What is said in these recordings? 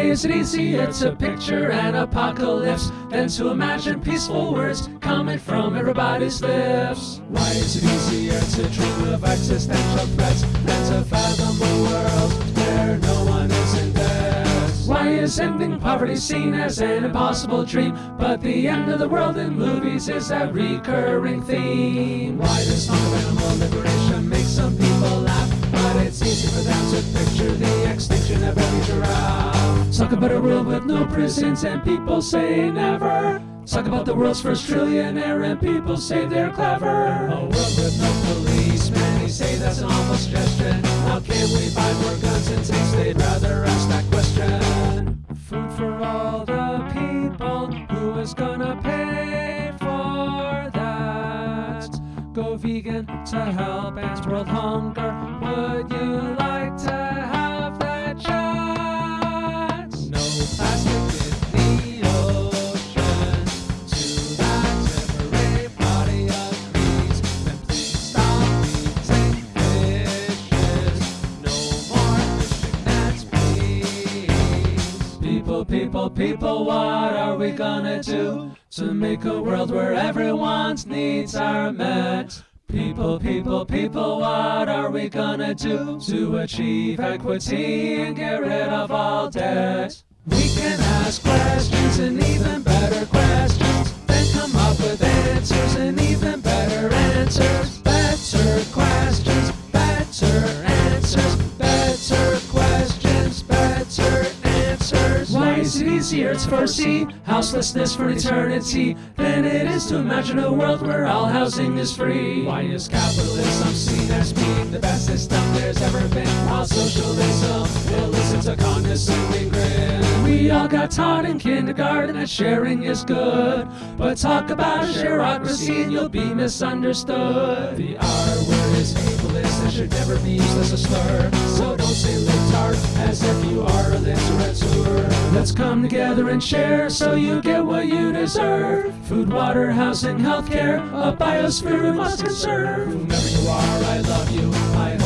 Why is it easier to picture an apocalypse than to imagine peaceful words coming from everybody's lips? Why is it easier to dream of existential threats than to fathom a world where no one is in debt? Why is ending poverty seen as an impossible dream, but the end of the world in movies is a recurring theme? Why does animal liberation make some people laugh, but it's easy for them to picture the extinction of every giraffe? Talk about a world with no prisons and people say never. Talk about the world's first trillionaire and people say they're clever. A world with no policemen, you say that's an awful suggestion. How can we buy more guns and tanks? They'd rather ask that question. Food for all the people, who is gonna pay for that? Go vegan to help end world hunger. Would you People, people, what are we gonna do to make a world where everyone's needs are met? People, people, people, what are we gonna do to achieve equity and get rid of all debt? We can ask questions and even better questions, then come up with answers and even better answers. Answers. Why is it easier to foresee houselessness for eternity than it is to imagine a world where all housing is free? Why is capitalism seen as being the best system there's ever been, while socialism will listen to condescending grin? We all got taught in kindergarten that sharing is good, but talk about a shareocracy and you'll be misunderstood. The R word is ableist and should never be used as a slur, so say libtard as if you are a literature. Let's come together and share so you get what you deserve. Food, water, housing, healthcare, a biosphere we must conserve. Whomever you are, I love you. I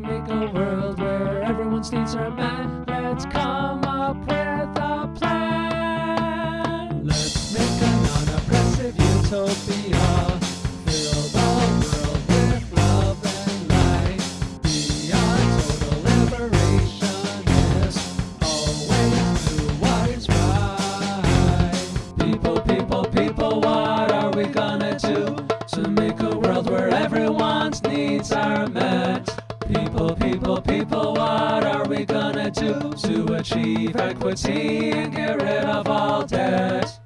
we make a world where everyone's needs are met? Let's come up with a plan. Let's make a non-oppressive utopia. Fill the world with love and light. Be a total liberationist. Always do what is right. People, people, people, what are we gonna do to make a world where everyone's needs are met? People, people, people, what are we gonna do to achieve equity and get rid of all debt?